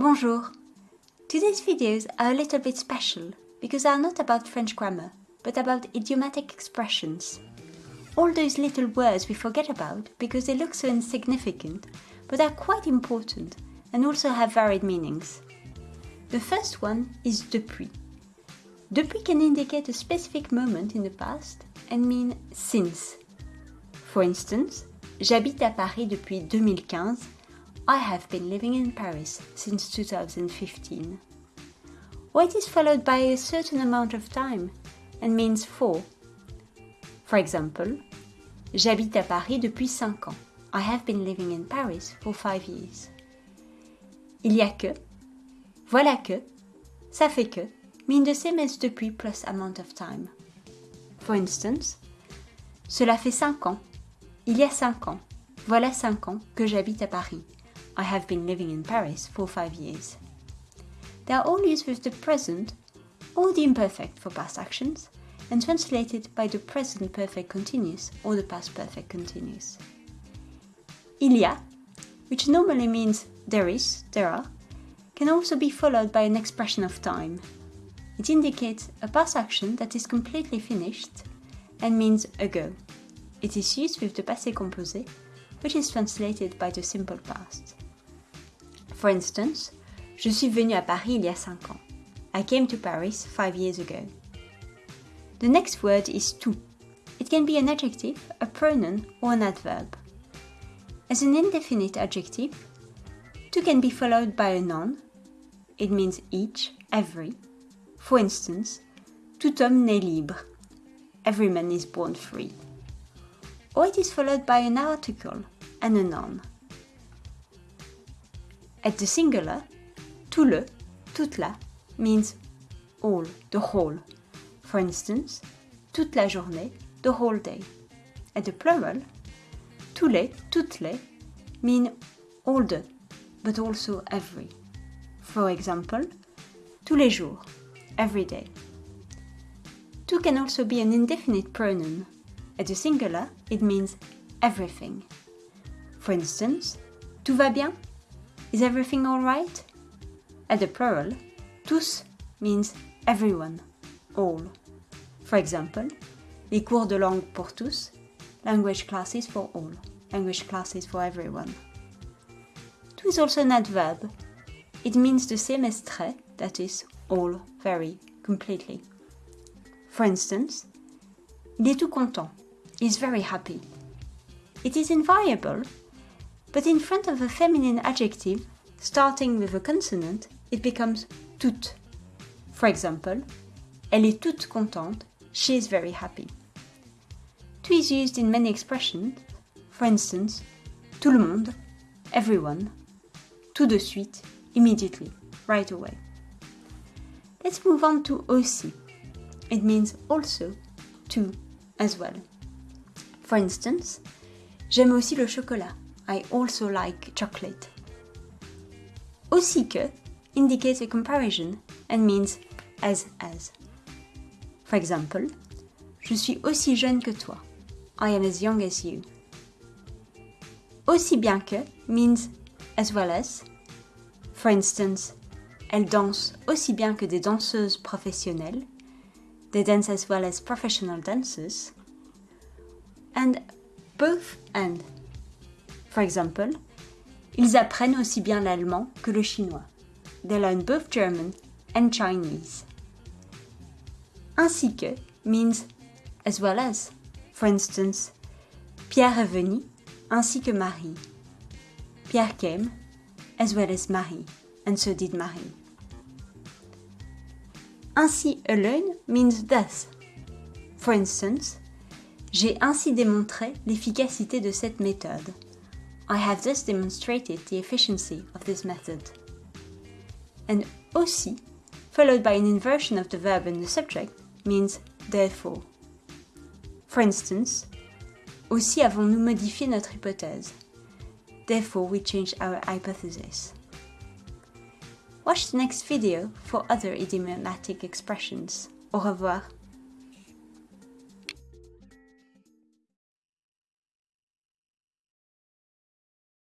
Bonjour! Today's videos are a little bit special because they are not about French grammar, but about idiomatic expressions. All those little words we forget about because they look so insignificant, but are quite important and also have varied meanings. The first one is depuis. Depuis can indicate a specific moment in the past and mean since. For instance, j'habite à Paris depuis 2015 I have been living in Paris since 2015. Or it is followed by a certain amount of time and means for. For example, J'habite à Paris depuis 5 ans. I have been living in Paris for 5 years. Il y a que, voilà que, ça fait que mean the same as depuis plus amount of time. For instance, cela fait 5 ans. Il y a 5 ans. Voilà 5 ans que j'habite à Paris. I have been living in Paris for five years. They are all used with the present or the imperfect for past actions and translated by the present perfect continuous or the past perfect continuous. Il y a, which normally means there is, there are, can also be followed by an expression of time. It indicates a past action that is completely finished and means ago. It is used with the passé composé, which is translated by the simple past. For instance, je suis venu à Paris il y a 5 ans. I came to Paris 5 years ago. The next word is tout. It can be an adjective, a pronoun, or an adverb. As an indefinite adjective, tout can be followed by a noun. It means each, every. For instance, tout homme naît libre. Every man is born free. Or it is followed by an article and a noun. At the singular, tout le, toute la means all, the whole. For instance, toute la journée, the whole day. At the plural, tous les, toutes les mean all the, but also every. For example, tous les jours, every day. Tout can also be an indefinite pronoun. At the singular, it means everything. For instance, tout va bien? Is everything alright? At the plural, tous means everyone, all. For example, les cours de langue pour tous, language classes for all, language classes for everyone. Tout is also an adverb. It means the same as très, that is, all, very, completely. For instance, il est tout content. He is very happy. It is invariable but in front of a feminine adjective, starting with a consonant, it becomes toute. For example, elle est toute contente, she is very happy. Tout is used in many expressions, for instance, tout le monde, everyone, tout de suite, immediately, right away. Let's move on to aussi. It means also, too, as well. For instance, j'aime aussi le chocolat. I also like chocolate. Aussi que indicates a comparison and means as as. For example, je suis aussi jeune que toi. I am as young as you. Aussi bien que means as well as. For instance, elle danse aussi bien que des danseuses professionnelles. They dance as well as professional dancers. And both and For example, ils apprennent aussi bien l'allemand que le chinois. They learn both German and Chinese. Ainsi que means as well as. For instance, Pierre est venu ainsi que Marie. Pierre came as well as Marie, and so did Marie. Ainsi alone means thus. For instance, j'ai ainsi démontré l'efficacité de cette méthode. I have thus demonstrated the efficiency of this method. And aussi, followed by an inversion of the verb in the subject, means therefore. For instance, aussi avons-nous modifié notre hypothèse. Therefore, we changed our hypothesis. Watch the next video for other idiomatic expressions. Au revoir.